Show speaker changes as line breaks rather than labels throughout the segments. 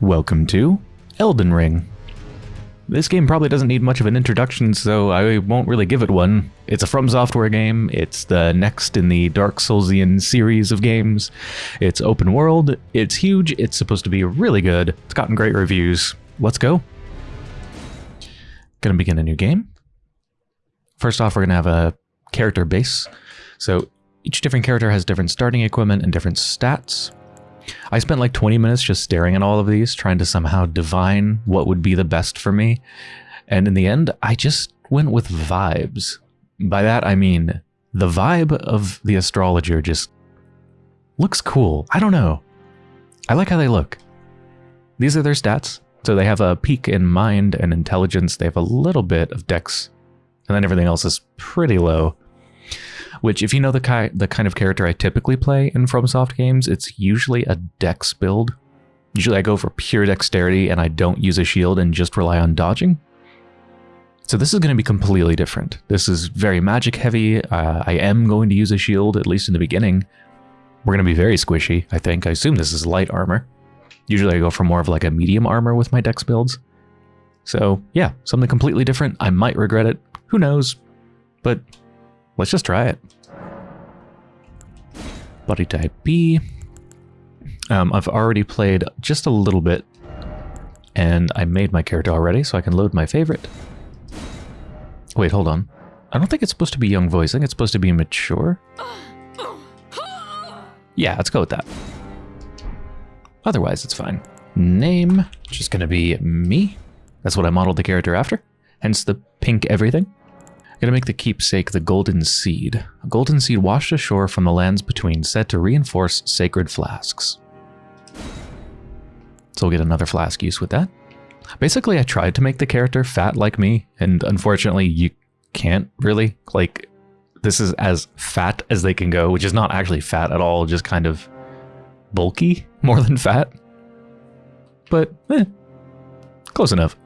Welcome to Elden Ring. This game probably doesn't need much of an introduction, so I won't really give it one. It's a From Software game, it's the next in the Dark Soulsian series of games. It's open world, it's huge, it's supposed to be really good, it's gotten great reviews. Let's go. Gonna begin a new game. First off, we're gonna have a character base. So each different character has different starting equipment and different stats. I spent like 20 minutes just staring at all of these, trying to somehow divine what would be the best for me. And in the end, I just went with vibes. By that, I mean the vibe of the astrologer just looks cool. I don't know. I like how they look. These are their stats. So they have a peak in mind and intelligence. They have a little bit of dex, and then everything else is pretty low which if you know the, ki the kind of character I typically play in FromSoft games, it's usually a dex build. Usually I go for pure dexterity and I don't use a shield and just rely on dodging. So this is going to be completely different. This is very magic heavy. Uh, I am going to use a shield, at least in the beginning. We're going to be very squishy, I think. I assume this is light armor. Usually I go for more of like a medium armor with my dex builds. So yeah, something completely different. I might regret it. Who knows? But Let's just try it. Body type B. Um, I've already played just a little bit, and I made my character already, so I can load my favorite. Wait, hold on. I don't think it's supposed to be young voice. I think it's supposed to be mature. Yeah, let's go with that. Otherwise, it's fine. Name, just gonna be me. That's what I modeled the character after. Hence the pink everything. Gonna make the keepsake the golden seed. A golden seed washed ashore from the lands between, said to reinforce sacred flasks. So we'll get another flask use with that. Basically, I tried to make the character fat like me, and unfortunately, you can't really. Like, this is as fat as they can go, which is not actually fat at all, just kind of bulky more than fat. But, eh, close enough.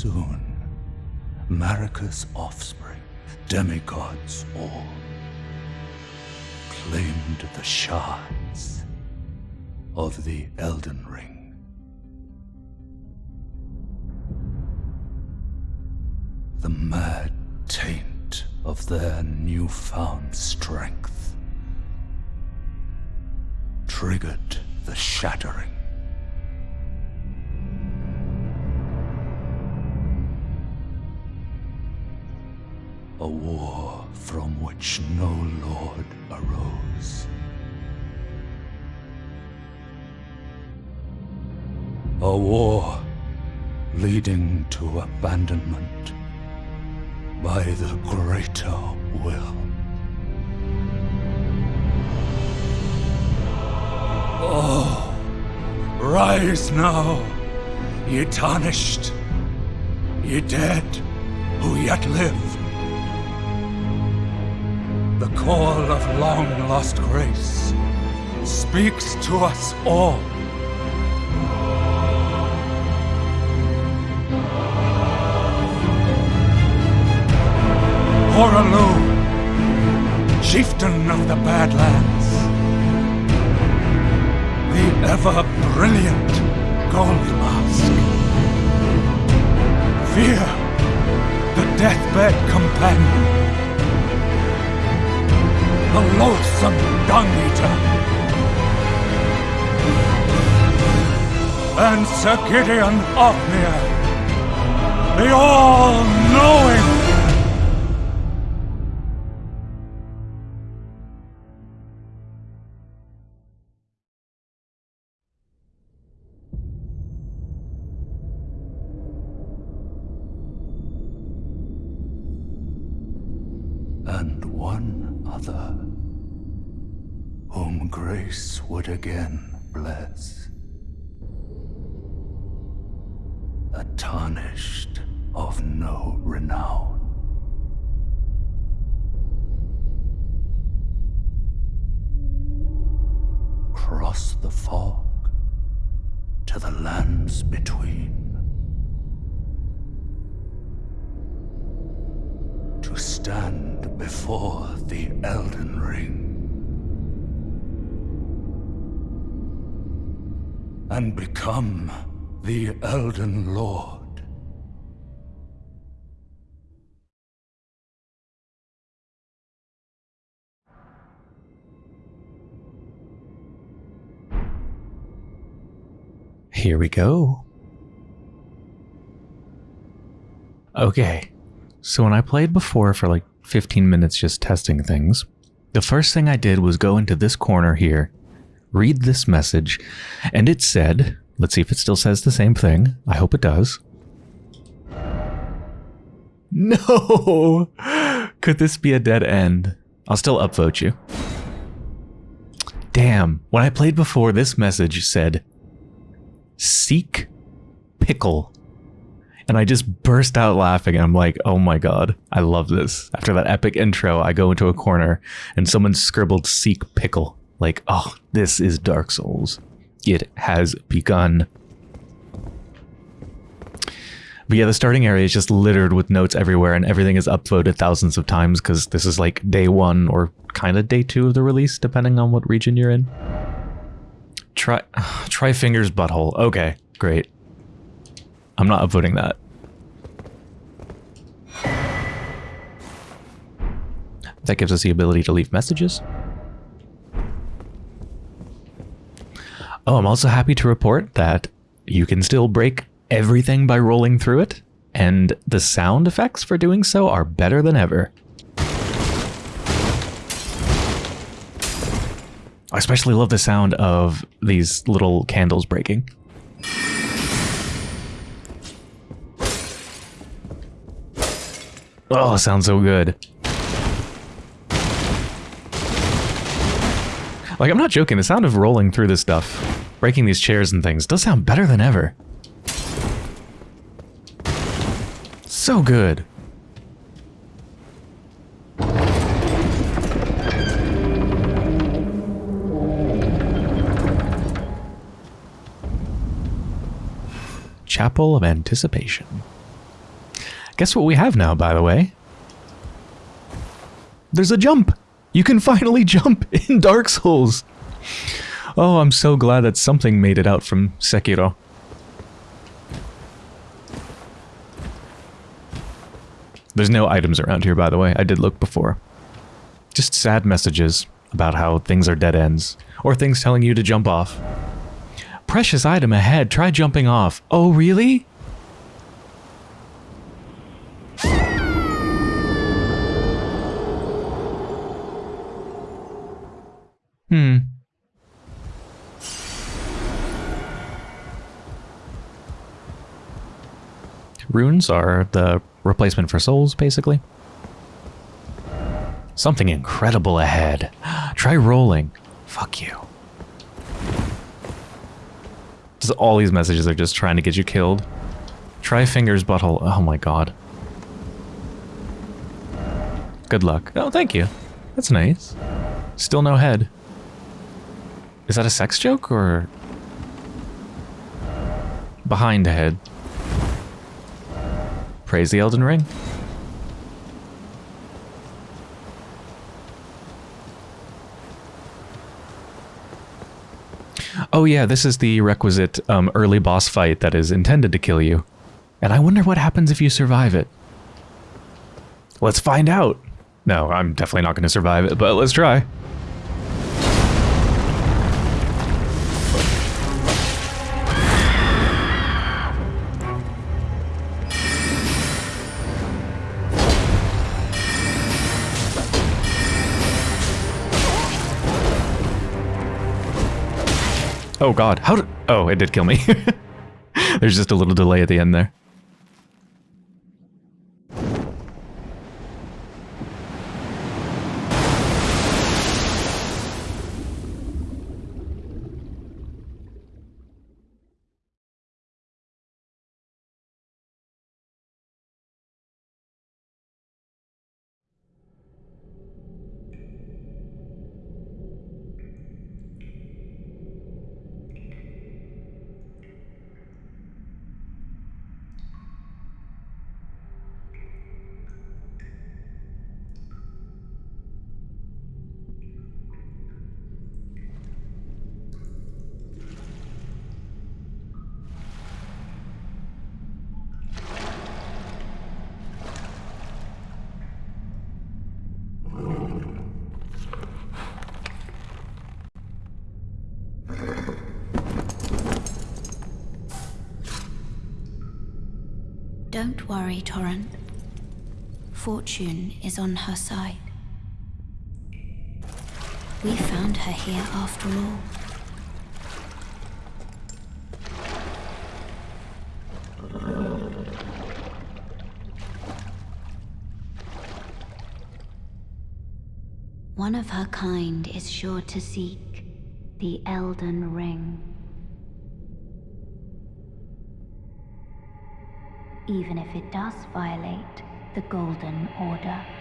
Soon, Marika's offspring, demigods all, claimed the shards of the Elden Ring. The mad taint of their newfound strength triggered the shattering. A war from which no lord arose. A war leading to abandonment by the greater will. Oh, rise now, ye tarnished, ye dead who yet live. Call of long-lost grace speaks to us all. Hoarah Loux, chieftain of the Badlands the ever brilliant golden mask. Fia, the deathbed companion. The loathsome dung eater. And Sir Gideon Ofnir, the all-knowing would again bless. A tarnished of no renown. Cross the fog to the lands between. to stand before the Elden Ring. And become the Elden Lord.
Here we go. Okay. So when I played before for like 15 minutes just testing things, the first thing I did was go into this corner here, read this message, and it said, let's see if it still says the same thing. I hope it does. No! Could this be a dead end? I'll still upvote you. Damn, when I played before, this message said, Seek Pickle. And I just burst out laughing. And I'm like, oh my god, I love this. After that epic intro, I go into a corner and someone scribbled Seek Pickle. Like, oh, this is Dark Souls. It has begun. But yeah, the starting area is just littered with notes everywhere and everything is upvoted thousands of times because this is like day one or kind of day two of the release, depending on what region you're in. Try, try fingers butthole. Okay, great. I'm not upvoting that. That gives us the ability to leave messages. Oh, I'm also happy to report that you can still break everything by rolling through it, and the sound effects for doing so are better than ever. I especially love the sound of these little candles breaking. Oh, sounds so good. Like, I'm not joking, the sound of rolling through this stuff, breaking these chairs and things, does sound better than ever. So good. Chapel of Anticipation. Guess what we have now, by the way? There's a jump! You can finally jump in Dark Souls! Oh, I'm so glad that something made it out from Sekiro. There's no items around here, by the way. I did look before. Just sad messages about how things are dead ends, or things telling you to jump off. Precious item ahead, try jumping off. Oh, really? Hmm. Runes are the replacement for souls, basically. Something incredible ahead. Try rolling. Fuck you. Just all these messages are just trying to get you killed. Try fingers butthole. Oh my god. Good luck. Oh, thank you. That's nice. Still no head. Is that a sex joke or... Behind the head. Praise the Elden Ring. Oh yeah, this is the requisite um, early boss fight that is intended to kill you. And I wonder what happens if you survive it. Let's find out. No, I'm definitely not going to survive it, but let's try. Oh god, how did... Oh, it did kill me. There's just a little delay at the end there.
Torrent. Fortune is on her side. We found her here after all. One of her kind is sure to seek the Elden Ring. Even if it does violate the Golden Order.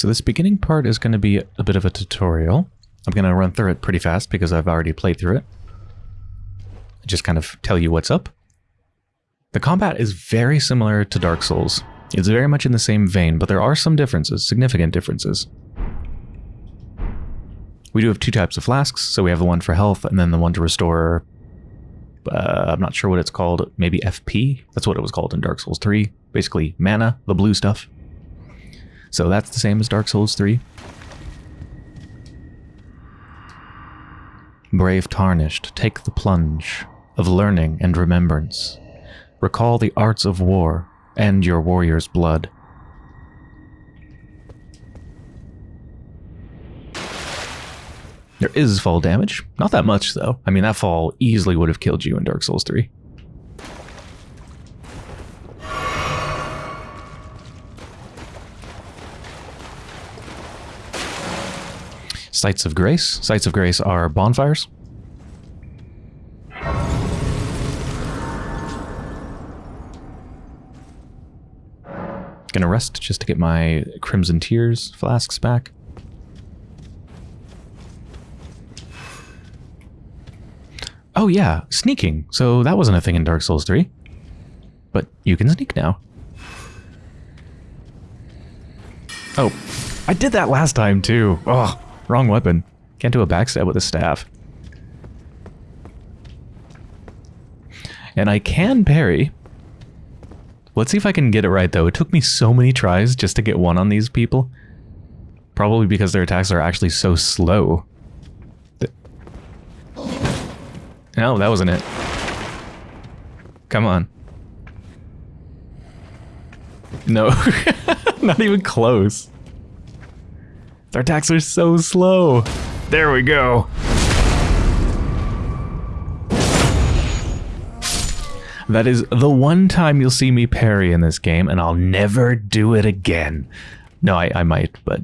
So this beginning part is going to be a bit of a tutorial. I'm going to run through it pretty fast because I've already played through it. Just kind of tell you what's up. The combat is very similar to Dark Souls. It's very much in the same vein, but there are some differences, significant differences. We do have two types of flasks, so we have the one for health and then the one to restore... Uh, I'm not sure what it's called, maybe FP? That's what it was called in Dark Souls 3. Basically, mana, the blue stuff. So that's the same as Dark Souls 3. Brave Tarnished, take the plunge of learning and remembrance. Recall the arts of war and your warrior's blood. There is fall damage. Not that much, though. I mean, that fall easily would have killed you in Dark Souls 3. Sites of Grace. Sites of Grace are bonfires. Gonna rest just to get my Crimson Tears flasks back. Oh yeah, sneaking. So that wasn't a thing in Dark Souls 3. But you can sneak now. Oh, I did that last time too. Oh. Wrong weapon. Can't do a backstab with a staff. And I can parry. Let's see if I can get it right, though. It took me so many tries just to get one on these people. Probably because their attacks are actually so slow. No, oh, that wasn't it. Come on. No. Not even close. Their attacks are so slow. There we go. That is the one time you'll see me parry in this game, and I'll never do it again. No, I, I might, but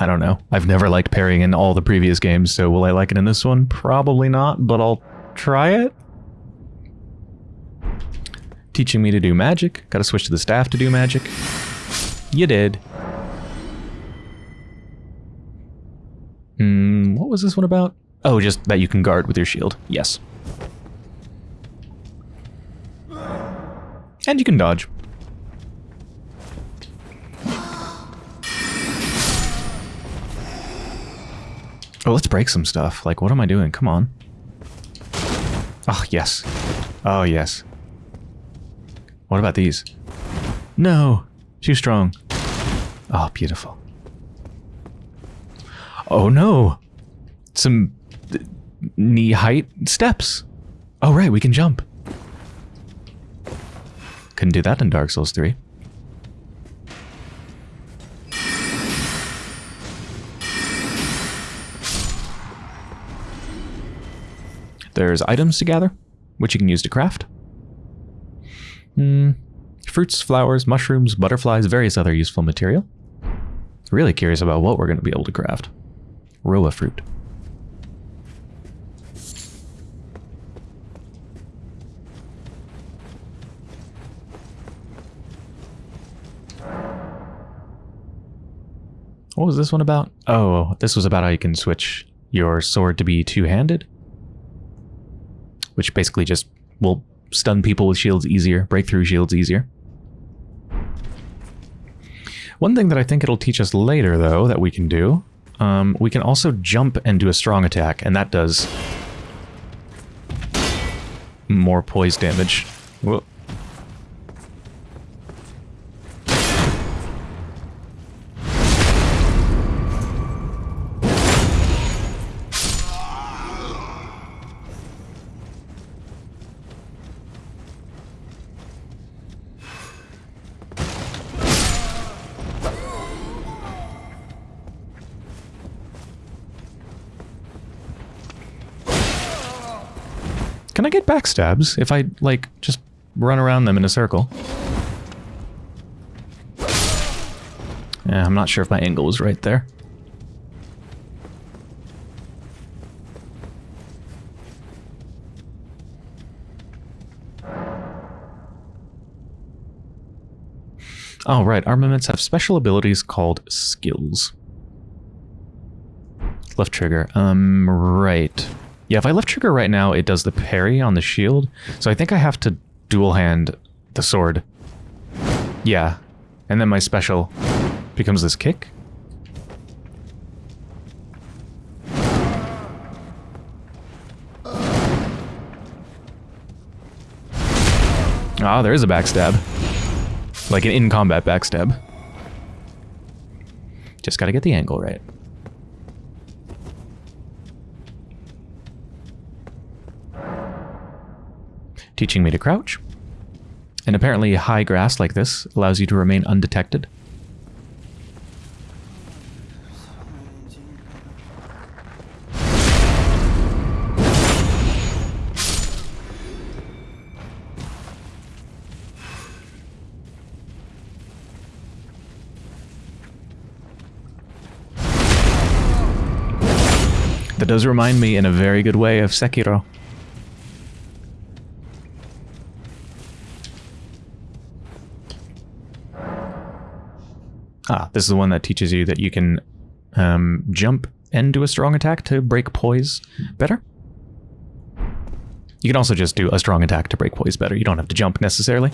I don't know. I've never liked parrying in all the previous games, so will I like it in this one? Probably not, but I'll try it. teaching me to do magic. Gotta switch to the staff to do magic. You did. Hmm, what was this one about? Oh, just that you can guard with your shield. Yes. And you can dodge. Oh, let's break some stuff. Like, what am I doing? Come on. Oh, yes. Oh, yes. What about these? No! Too strong. Oh, beautiful. Oh, no! Some knee height steps. Oh, right, we can jump. Couldn't do that in Dark Souls 3. There's items to gather, which you can use to craft. Hmm. Fruits, flowers, mushrooms, butterflies, various other useful material. Really curious about what we're going to be able to craft. Rowa fruit. What was this one about? Oh, this was about how you can switch your sword to be two-handed. Which basically just will stun people with shields easier, break through shields easier. One thing that I think it'll teach us later, though, that we can do, um, we can also jump and do a strong attack, and that does more poise damage. Whoa. Backstabs if I, like, just run around them in a circle? Yeah, I'm not sure if my angle was right there. Oh, right. Armaments have special abilities called skills. Left trigger. Um, right. Yeah, if I left trigger right now, it does the parry on the shield. So I think I have to dual hand the sword. Yeah. And then my special becomes this kick. Ah, there is a backstab. Like an in-combat backstab. Just gotta get the angle right. Teaching me to crouch. And apparently high grass like this allows you to remain undetected. That does remind me in a very good way of Sekiro. Ah, this is the one that teaches you that you can um, jump and do a strong attack to break poise better. You can also just do a strong attack to break poise better. You don't have to jump necessarily.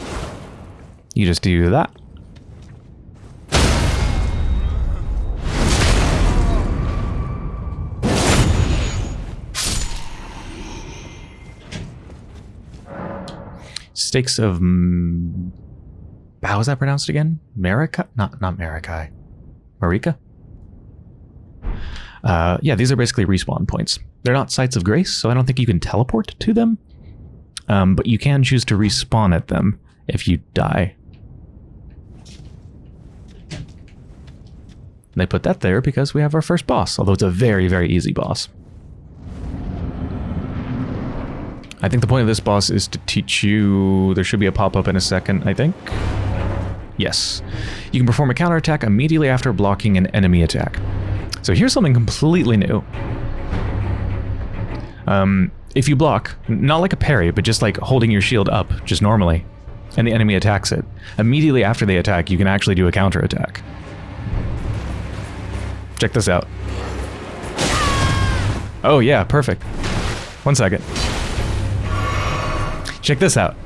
You just do that. Stakes of... How is that pronounced again? Marika? Not, not Marikai. Marika? Uh, yeah, these are basically respawn points. They're not sites of grace, so I don't think you can teleport to them. Um, but you can choose to respawn at them if you die. They put that there because we have our first boss, although it's a very, very easy boss. I think the point of this boss is to teach you... There should be a pop-up in a second, I think. Yes. You can perform a counterattack immediately after blocking an enemy attack. So here's something completely new. Um, if you block, not like a parry, but just like holding your shield up, just normally, and the enemy attacks it. Immediately after they attack, you can actually do a counterattack. Check this out. Oh yeah, perfect. One second. Check this out.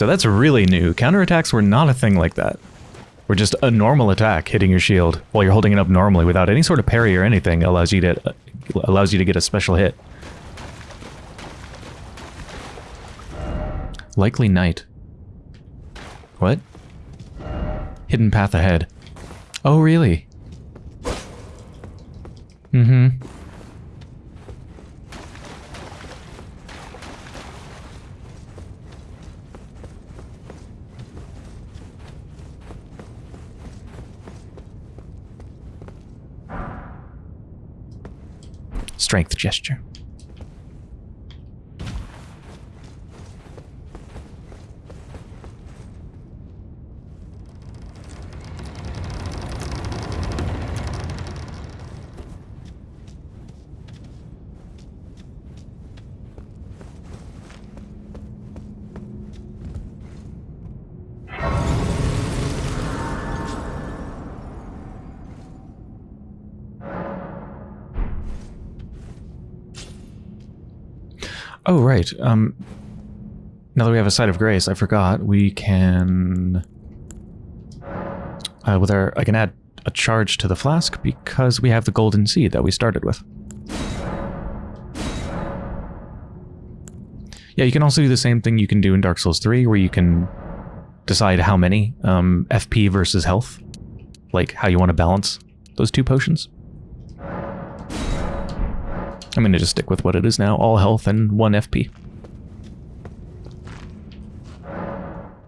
So that's really new. Counterattacks were not a thing like that. Were just a normal attack hitting your shield while you're holding it up normally without any sort of parry or anything allows you to allows you to get a special hit. Likely night. What? Hidden path ahead. Oh, really? Mm-hmm. Strength gesture. Right. Um, now that we have a site of grace, I forgot we can... Uh, with our, I can add a charge to the flask because we have the golden seed that we started with. Yeah, you can also do the same thing you can do in Dark Souls 3, where you can decide how many um, FP versus health, like how you want to balance those two potions. I'm going to just stick with what it is now, all health and 1 FP.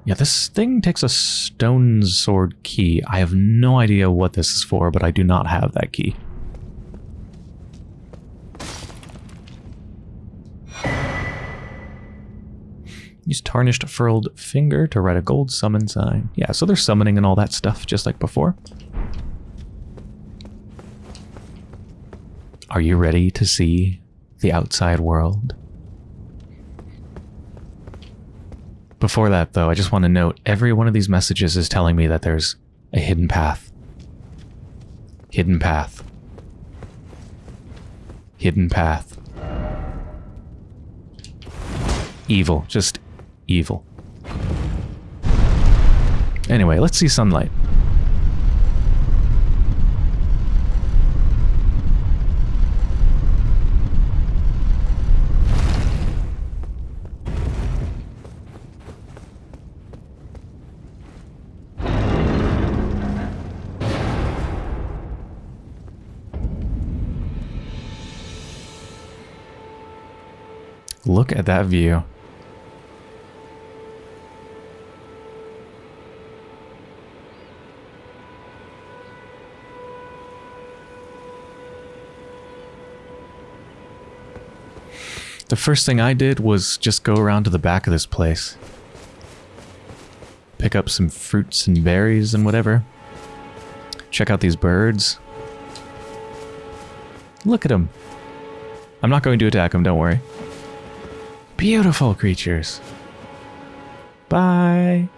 Yeah, this thing takes a stone sword key. I have no idea what this is for, but I do not have that key. Use tarnished furled finger to write a gold summon sign. Yeah, so they're summoning and all that stuff, just like before. Are you ready to see the outside world? Before that, though, I just want to note every one of these messages is telling me that there's a hidden path. Hidden path. Hidden path. Evil. Just evil. Anyway, let's see sunlight. Look at that view. The first thing I did was just go around to the back of this place. Pick up some fruits and berries and whatever. Check out these birds. Look at them. I'm not going to attack them, don't worry. Beautiful creatures. Bye.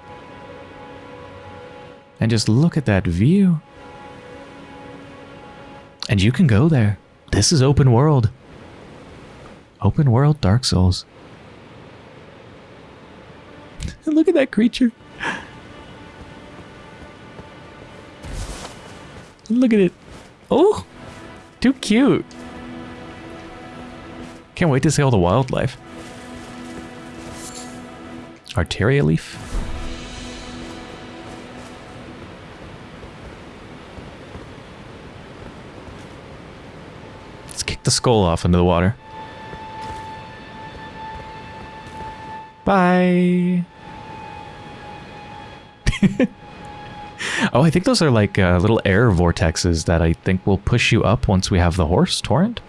And just look at that view. And you can go there. This is open world. Open world Dark Souls. look at that creature. Look at it. Oh, too cute. Can't wait to see all the wildlife. Arteria leaf? Let's kick the skull off into the water. Bye! oh, I think those are like uh, little air vortexes that I think will push you up once we have the horse, Torrent?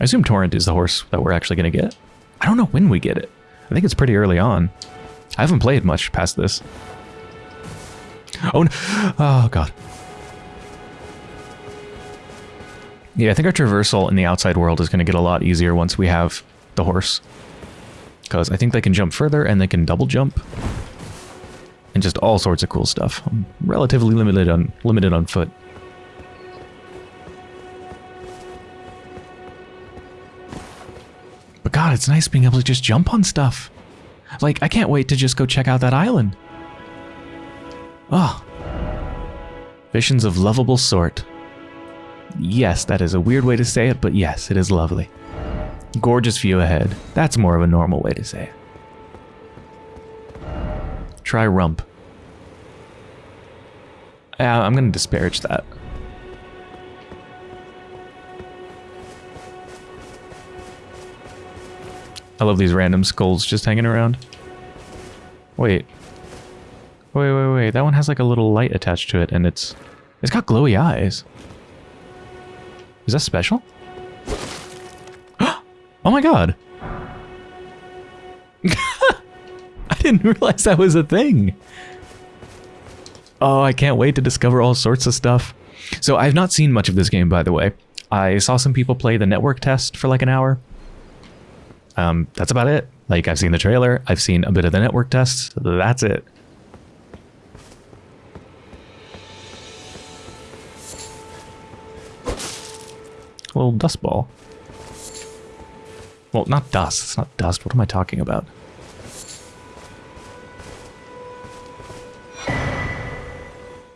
I assume Torrent is the horse that we're actually going to get. I don't know when we get it. I think it's pretty early on. I haven't played much past this. Oh, no. oh god. Yeah, I think our traversal in the outside world is going to get a lot easier once we have the horse. Because I think they can jump further and they can double jump. And just all sorts of cool stuff. I'm relatively limited on limited on foot. God, it's nice being able to just jump on stuff. Like, I can't wait to just go check out that island. Oh. Visions of lovable sort. Yes, that is a weird way to say it, but yes, it is lovely. Gorgeous view ahead. That's more of a normal way to say it. Try rump. I'm going to disparage that. I love these random skulls just hanging around. Wait. Wait, wait, wait. That one has like a little light attached to it and it's... It's got glowy eyes. Is that special? oh my god! I didn't realize that was a thing! Oh, I can't wait to discover all sorts of stuff. So I've not seen much of this game, by the way. I saw some people play the network test for like an hour. Um, that's about it. Like, I've seen the trailer, I've seen a bit of the network test, that's it. A little dust ball. Well, not dust. It's not dust. What am I talking about?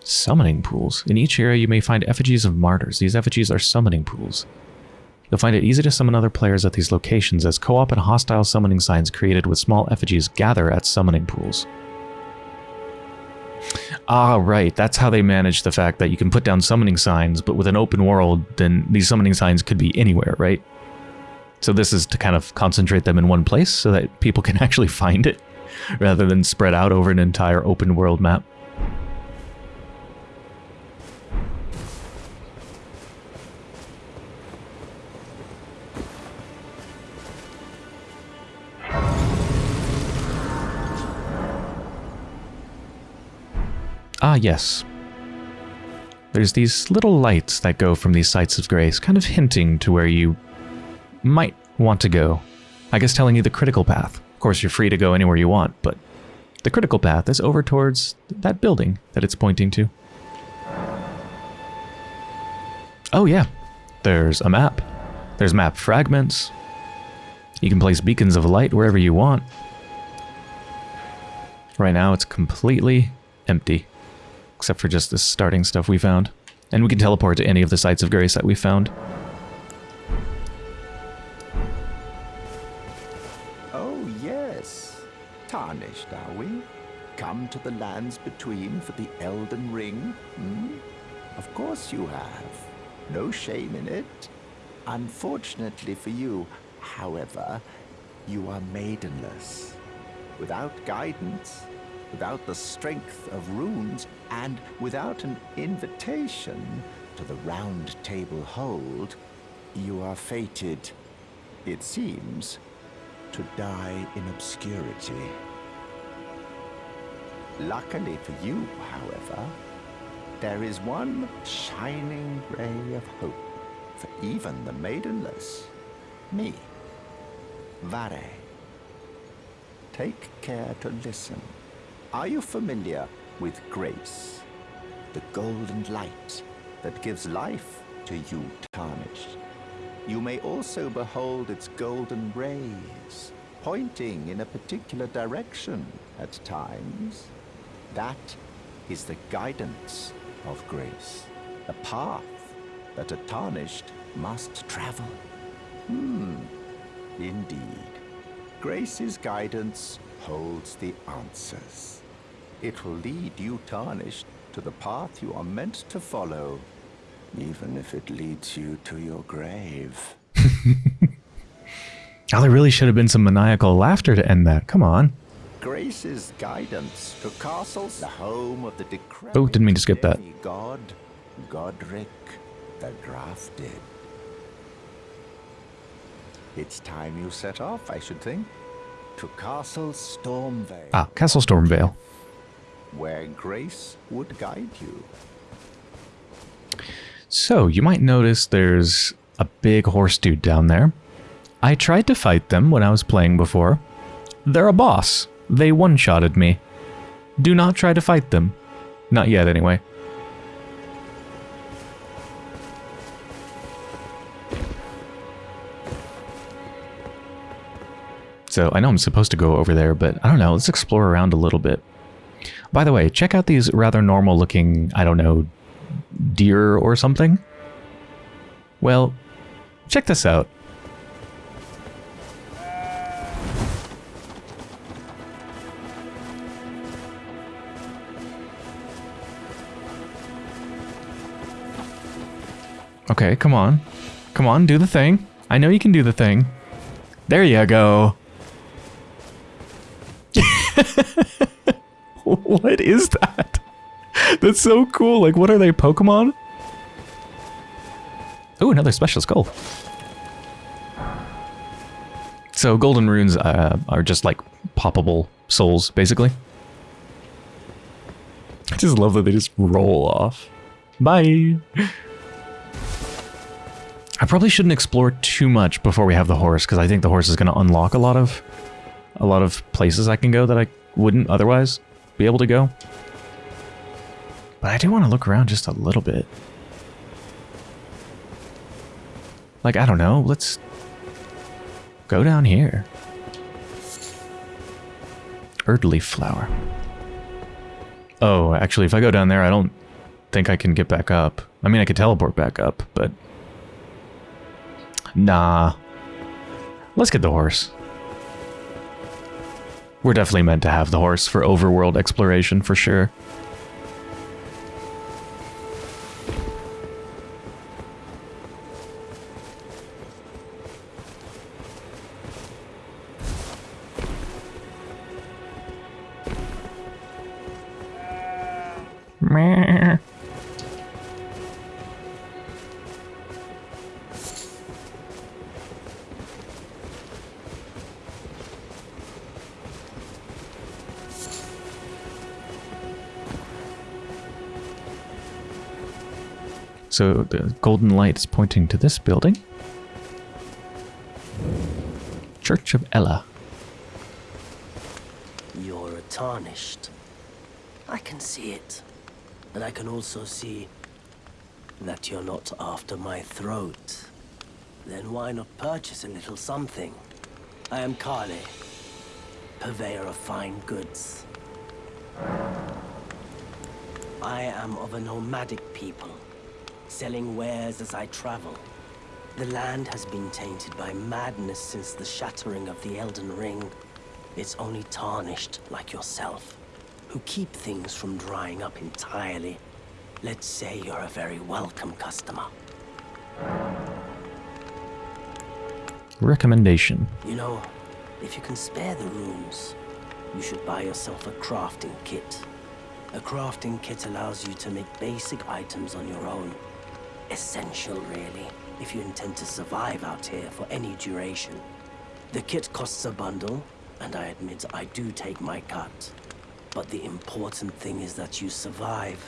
Summoning pools. In each area you may find effigies of martyrs. These effigies are summoning pools. You'll find it easy to summon other players at these locations as co-op and hostile summoning signs created with small effigies gather at summoning pools. Ah, right. That's how they manage the fact that you can put down summoning signs, but with an open world, then these summoning signs could be anywhere, right? So this is to kind of concentrate them in one place so that people can actually find it, rather than spread out over an entire open world map. Ah, yes. There's these little lights that go from these sites of grace, kind of hinting to where you might want to go. I guess telling you the critical path. Of course, you're free to go anywhere you want, but the critical path is over towards that building that it's pointing to. Oh yeah, there's a map. There's map fragments. You can place beacons of light wherever you want. Right now it's completely empty except for just the starting stuff we found. And we can teleport to any of the sites of grace that we found.
Oh, yes. Tarnished, are we? Come to the lands between for the Elden Ring? Hmm? Of course you have. No shame in it. Unfortunately for you, however, you are maidenless. Without guidance, without the strength of runes, and without an invitation to the round table hold, you are fated, it seems, to die in obscurity. Luckily for you, however, there is one shining ray of hope for even the maidenless. Me, Varré. Take care to listen. Are you familiar with grace? The golden light that gives life to you tarnished. You may also behold its golden rays, pointing in a particular direction at times. That is the guidance of grace, the path that a tarnished must travel. Hmm, indeed. Grace's guidance holds the answers. It will lead you tarnished to the path you are meant to follow, even if it leads you to your grave.
oh, there really should have been some maniacal laughter to end that. Come on.
Grace's guidance to castles, the home of the decrepit
oh, didn't mean to skip that.
God, Godrick the Grafted. It's time you set off, I should think. To Castle Stormveil,
Ah, Castle Stormveil.
where grace would guide you.
So, you might notice there's a big horse dude down there. I tried to fight them when I was playing before. They're a boss. They one-shotted me. Do not try to fight them. Not yet, anyway. So, I know I'm supposed to go over there, but I don't know. Let's explore around a little bit. By the way, check out these rather normal looking, I don't know, deer or something? Well, check this out. Okay, come on. Come on, do the thing. I know you can do the thing. There you go. what is that? That's so cool. Like, what are they, Pokemon? Oh, another special skull. So, golden runes uh, are just like poppable souls, basically. I just love that they just roll off. Bye. I probably shouldn't explore too much before we have the horse, because I think the horse is going to unlock a lot of a lot of places I can go that I wouldn't otherwise be able to go. But I do want to look around just a little bit. Like, I don't know, let's go down here. Erdleaf flower. Oh, actually, if I go down there, I don't think I can get back up. I mean, I could teleport back up, but... Nah. Let's get the horse. We're definitely meant to have the horse for overworld exploration, for sure. So the golden light is pointing to this building. Church of Elleh.
You're tarnished. I can see it. And I can also see that you're not after my throat. Then why not purchase a little something? I am Kalé, purveyor of fine goods. I am of a nomadic people, selling wares as I travel. The land has been tainted by madness since the shattering of the Elden Ring. It's only tarnished like yourself, who keep things from drying up entirely. Let's say you're a very welcome customer.
Recommendation.
You know, if you can spare the runes, you should buy yourself a crafting kit. A crafting kit allows you to make basic items on your own. Essential, really, if you intend to survive out here for any duration. The kit costs a bundle, and I admit I do take my cut. But the important thing is that you survive.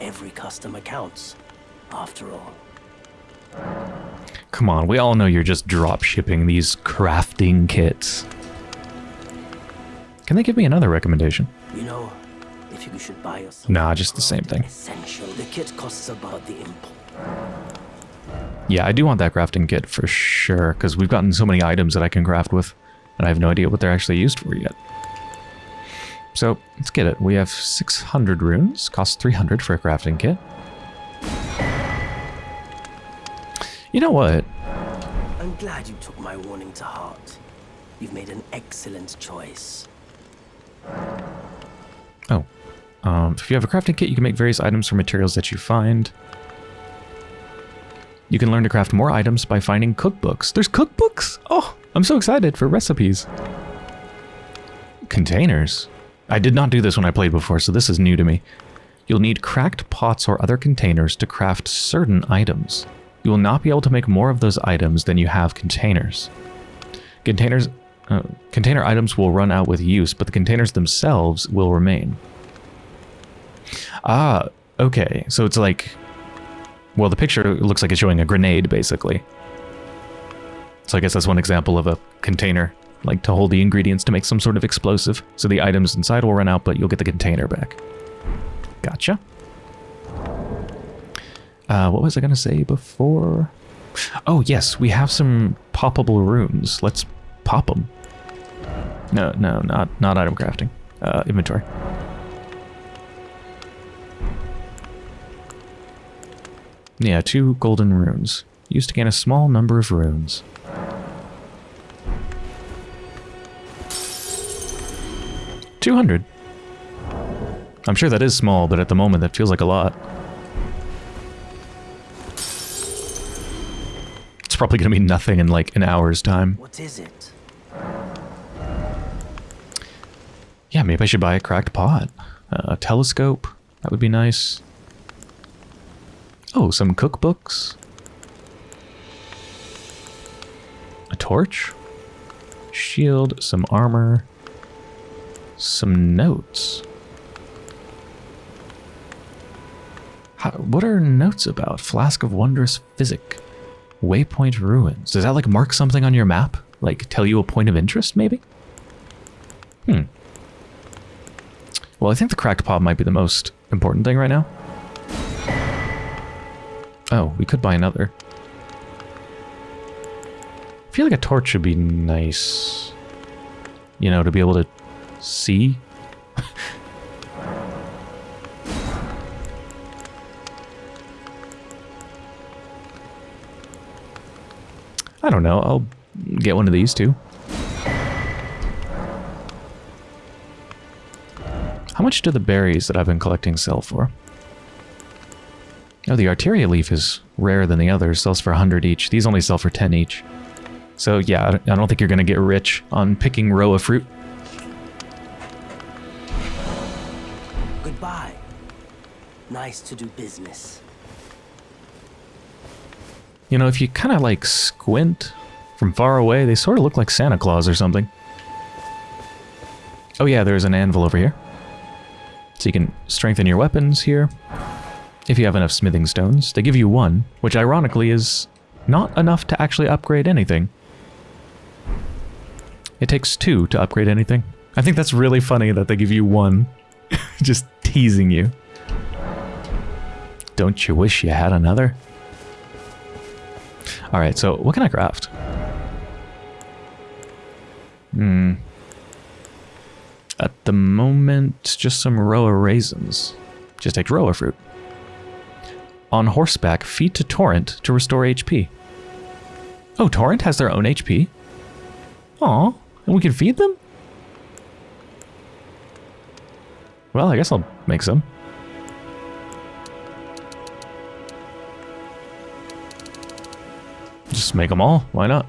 Every customer counts, after all.
Come on, we all know you're just drop shipping these crafting kits. Can they give me another recommendation?
You know, if you should buy yourself...
Nah, just the same thing.
Essential. The kit costs about the import.
Yeah, I do want that crafting kit for sure, because we've gotten so many items that I can craft with, and I have no idea what they're actually used for yet. So, let's get it. We have 600 runes, costs 300 for a crafting kit. You know what?
I'm glad you took my warning to heart. You've made an excellent choice.
Oh. Um, if you have a crafting kit, you can make various items from materials that you find. You can learn to craft more items by finding cookbooks. There's cookbooks? Oh, I'm so excited for recipes. Containers. I did not do this when I played before, so this is new to me. You'll need cracked pots or other containers to craft certain items. You will not be able to make more of those items than you have containers. Containers uh, container items will run out with use, but the containers themselves will remain. Ah, okay. So it's like, well, the picture looks like it's showing a grenade, basically. So I guess that's one example of a container, like to hold the ingredients to make some sort of explosive. So the items inside will run out, but you'll get the container back. Gotcha. Uh, what was I going to say before? Oh, yes, we have some poppable runes. Let's pop them. No, no, not, not item crafting. Uh, inventory. Yeah, two golden runes. Used to gain a small number of runes. Two hundred. I'm sure that is small, but at the moment that feels like a lot. It's probably going to be nothing in like an hour's time.
What is it?
Yeah, maybe I should buy a cracked pot. Uh, a telescope. That would be nice. Oh, some cookbooks. A torch. Shield, some armor. Some notes. How, what are notes about? Flask of Wondrous Physic. Waypoint Ruins. Does that like mark something on your map? Like tell you a point of interest, maybe? Hmm. Well, I think the cracked pot might be the most important thing right now. Oh, we could buy another. I feel like a torch would be nice. You know, to be able to see. I don't know. I'll get one of these too. How much do the berries that I've been collecting sell for? Oh, the Arteria leaf is rarer than the others. Sells for 100 each. These only sell for 10 each. So yeah, I don't think you're going to get rich on picking Rowa fruit.
Goodbye. Nice to do business.
You know, if you kind of like squint from far away, they sort of look like Santa Claus or something. Oh yeah, there's an anvil over here. So you can strengthen your weapons here. If you have enough smithing stones. They give you one, which ironically is not enough to actually upgrade anything. It takes two to upgrade anything. I think that's really funny that they give you one. Just teasing you. Don't you wish you had another? Alright, so what can I craft? Hmm. At the moment, just some Rowa raisins. Just take Rowa fruit. On horseback, feed to Torrent to restore HP. Oh, Torrent has their own HP? Aw, and we can feed them? Well, I guess I'll make some. Just make them all. Why not?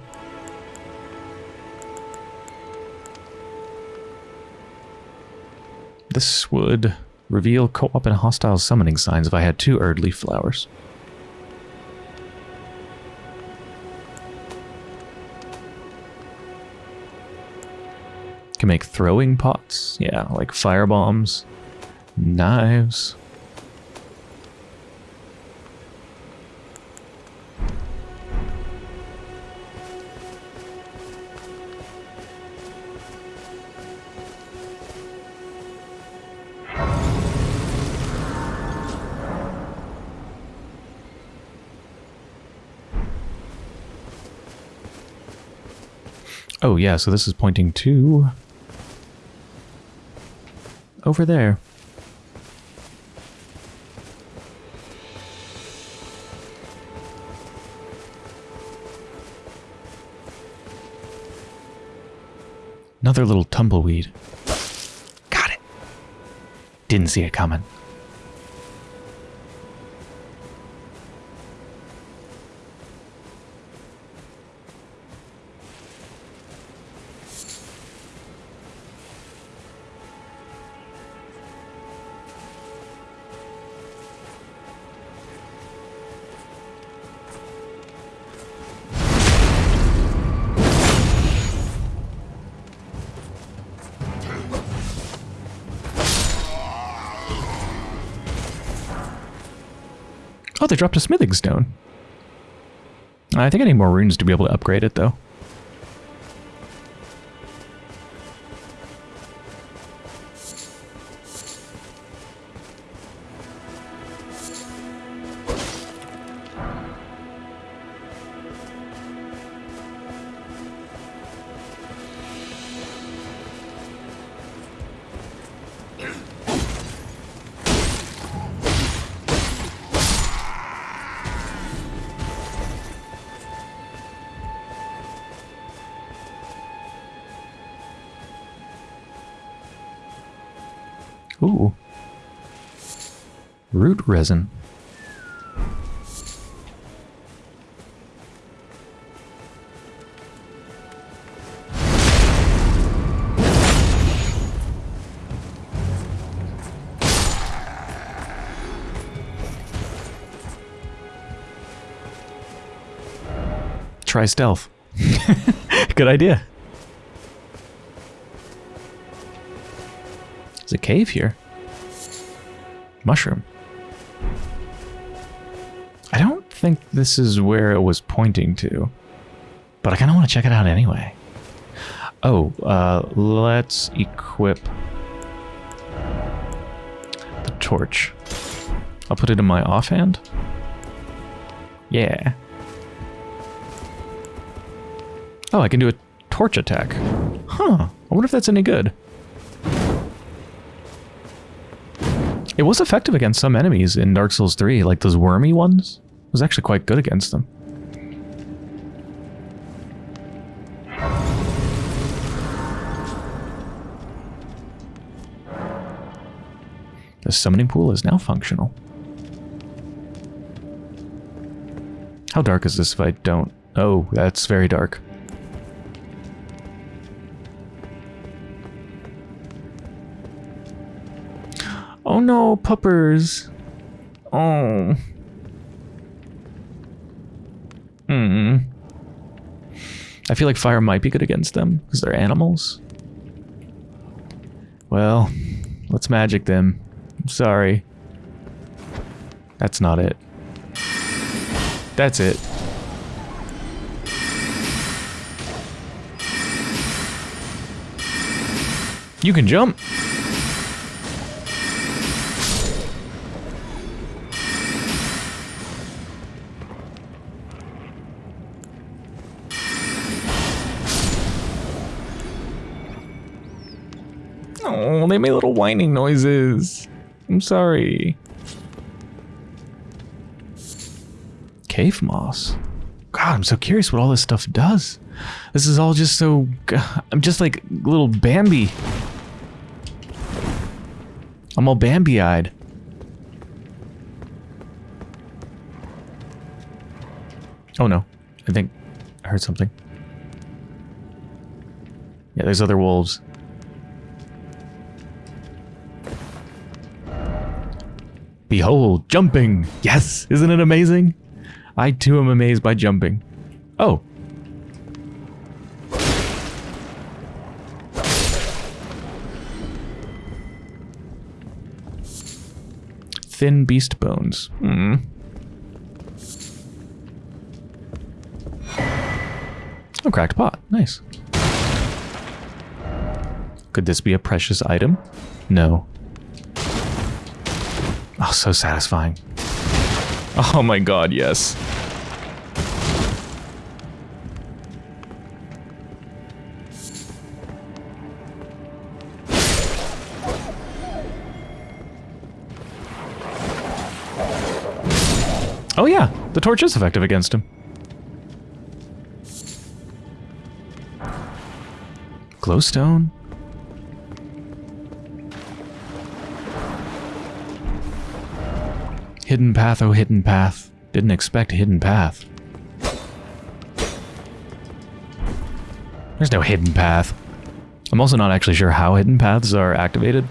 This would reveal co-op and hostile summoning signs if I had two Erd leaf flowers. Can make throwing pots. Yeah, like fire bombs, knives. Oh yeah, so this is pointing to... Over there. Another little tumbleweed. Got it. Didn't see it coming. Oh, they dropped a smithing stone. I think I need more runes to be able to upgrade it, though. Resin. Try stealth. Good idea. There's a cave here. Mushroom. This is where it was pointing to. But I kind of want to check it out anyway. Oh, uh, let's equip the torch. I'll put it in my offhand. Yeah. Oh, I can do a torch attack. Huh. I wonder if that's any good. It was effective against some enemies in Dark Souls 3, like those wormy ones. Was actually quite good against them. The summoning pool is now functional. How dark is this if I don't... Oh, that's very dark. Oh no, puppers. Oh. Hmm. I feel like fire might be good against them because they're animals. Well, let's magic them. I'm sorry. That's not it. That's it. You can jump. They made little whining noises. I'm sorry. Cave moss. God, I'm so curious what all this stuff does. This is all just so... I'm just like little Bambi. I'm all Bambi-eyed. Oh no. I think I heard something. Yeah, there's other wolves. Behold, jumping! Yes! Isn't it amazing? I too am amazed by jumping. Oh. Thin beast bones. Hmm. Oh, cracked pot. Nice. Could this be a precious item? No. Oh, so satisfying. Oh my god, yes. Oh yeah, the torch is effective against him. Glowstone? Hidden path, oh hidden path. Didn't expect hidden path. There's no hidden path. I'm also not actually sure how hidden paths are activated.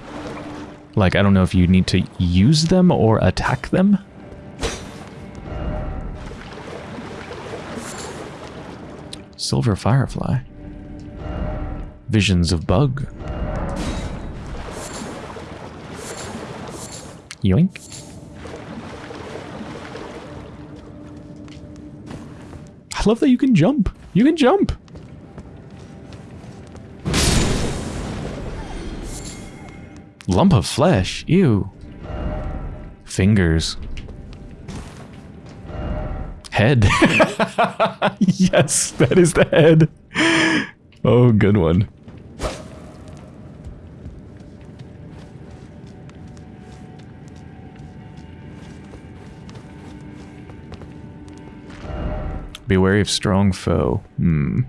Like, I don't know if you need to use them or attack them. Silver Firefly. Visions of Bug. Yoink. I love that you can jump. You can jump. Lump of flesh. Ew. Fingers. Head. yes, that is the head. Oh, good one. Be wary of strong foe. Hmm.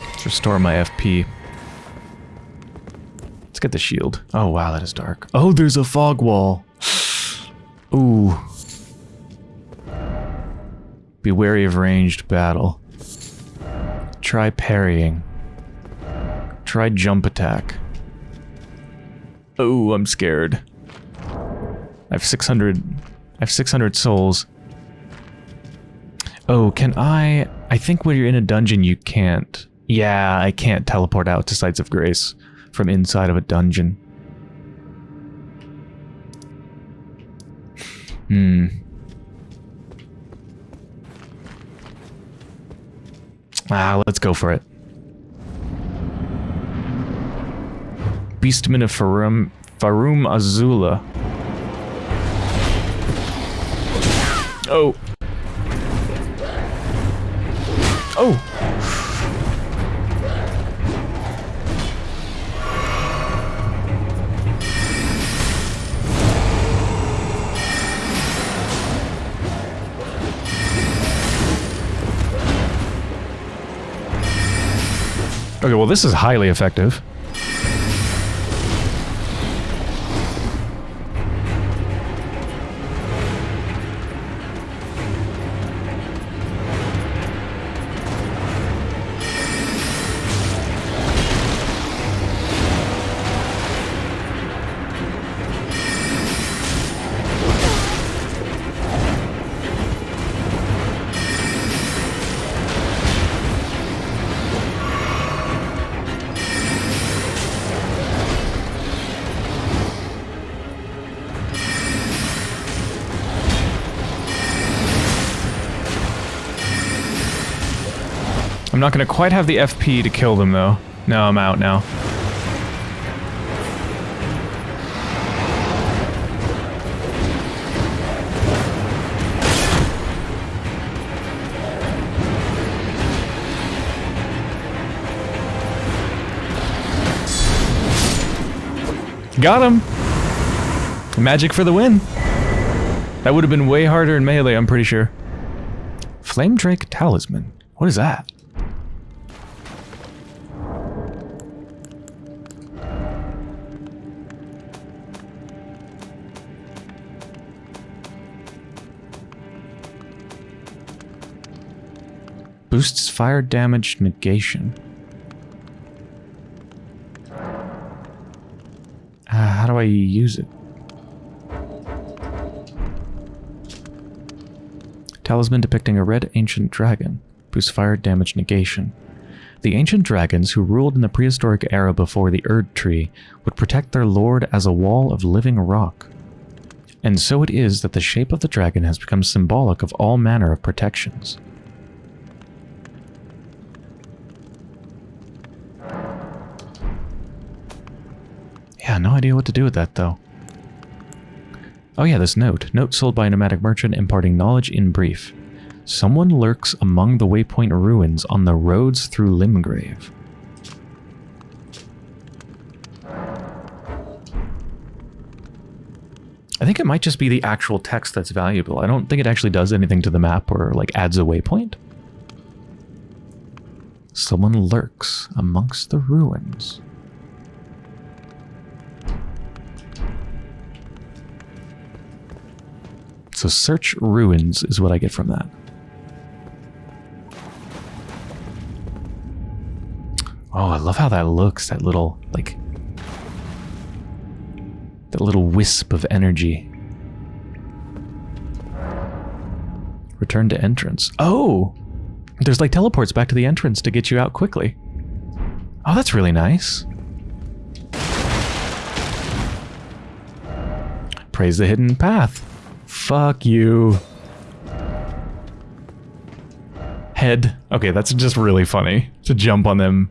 Let's restore my FP. Let's get the shield. Oh, wow, that is dark. Oh, there's a fog wall. Ooh. Be wary of ranged battle. Try parrying. Try jump attack. Oh, I'm scared. I have 600... I have 600 souls. Oh, can I... I think when you're in a dungeon you can't... Yeah, I can't teleport out to Sites of Grace from inside of a dungeon. Hmm. Ah, let's go for it. Beastman of Farum, Farum Azula. Oh. Oh. Okay, well this is highly effective. Not going to quite have the FP to kill them, though. No, I'm out now. Got him! Magic for the win. That would have been way harder in melee, I'm pretty sure. Flame Drake Talisman. What is that? Boosts fire damage negation. Uh, how do I use it? Talisman depicting a red ancient dragon. Boosts fire damage negation. The ancient dragons who ruled in the prehistoric era before the Erd Tree would protect their lord as a wall of living rock. And so it is that the shape of the dragon has become symbolic of all manner of protections. No idea what to do with that, though. Oh yeah, this note. Note sold by a nomadic merchant imparting knowledge in brief. Someone lurks among the waypoint ruins on the roads through Limgrave. I think it might just be the actual text that's valuable. I don't think it actually does anything to the map or like adds a waypoint. Someone lurks amongst the ruins. So search ruins is what I get from that. Oh, I love how that looks, that little, like, that little wisp of energy. Return to entrance. Oh! There's like teleports back to the entrance to get you out quickly. Oh, that's really nice. Praise the hidden path. Fuck you. Head. Okay, that's just really funny to jump on them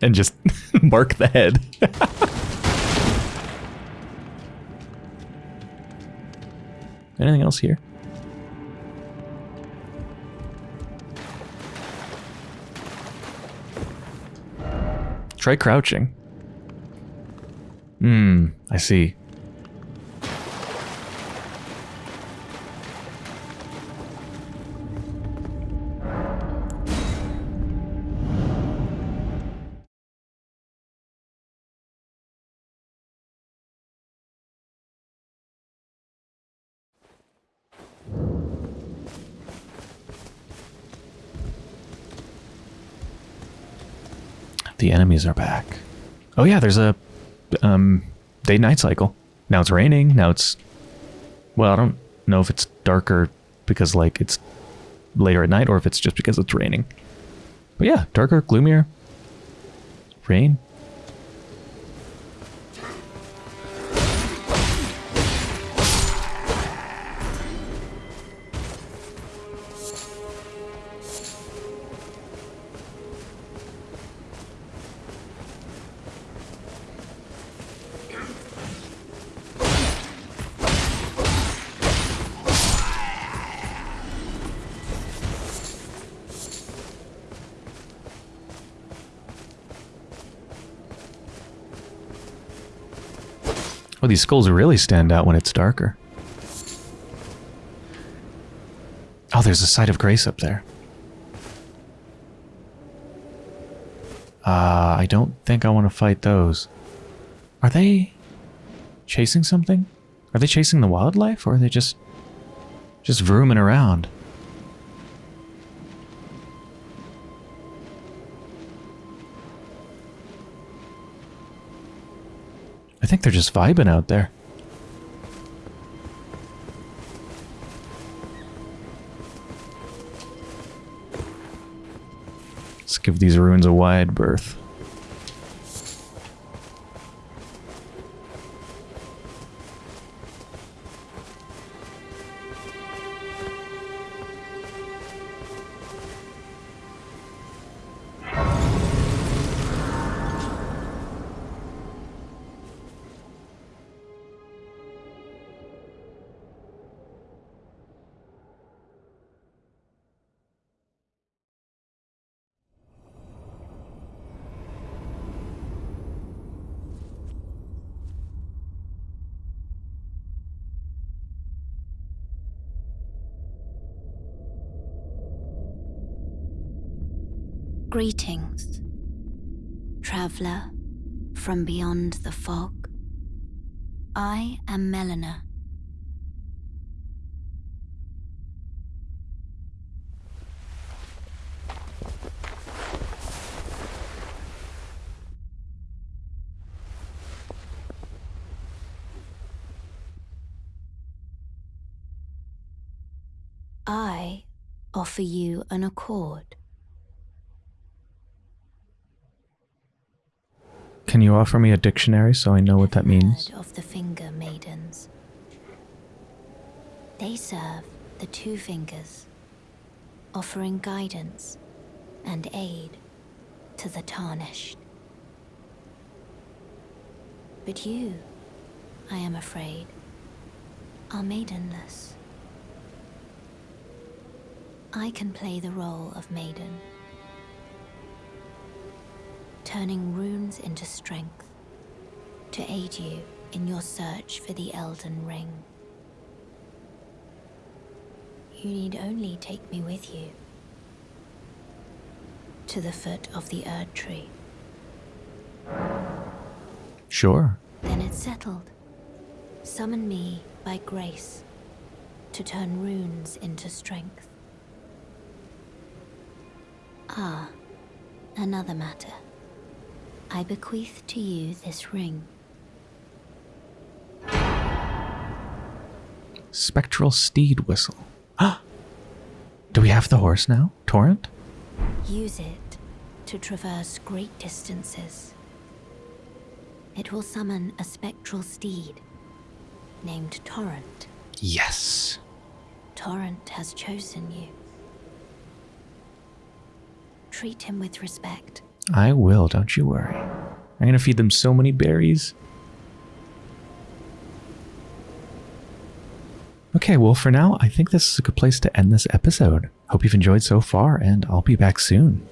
and just mark the head. Anything else here? Try crouching. Hmm, I see. Enemies are back. Oh yeah, there's a um, day-night cycle. Now it's raining. Now it's well, I don't know if it's darker because like it's later at night or if it's just because it's raining. But yeah, darker, gloomier. Rain. These skulls really stand out when it's darker. Oh, there's a site of grace up there. Uh, I don't think I want to fight those. Are they chasing something? Are they chasing the wildlife or are they just just vrooming around? Think they're just vibing out there. Let's give these ruins a wide berth.
Accord.
Can you offer me a dictionary so I know what that means?
Of the Finger Maidens. They serve the Two Fingers, offering guidance and aid to the Tarnished. But you, I am afraid, are maidenless. I can play the role of maiden turning runes into strength to aid you in your search for the Elden Ring. You need only take me with you to the foot of the Erd Tree.
Sure.
Then it's settled. Summon me by grace to turn runes into strength. Ah, another matter. I bequeath to you this ring.
Spectral steed whistle. Do we have the horse now? Torrent?
Use it to traverse great distances. It will summon a spectral steed named Torrent.
Yes.
Torrent has chosen you. Treat him with respect.
I will, don't you worry. I'm gonna feed them so many berries. Okay, well, for now, I think this is a good place to end this episode. Hope you've enjoyed so far, and I'll be back soon.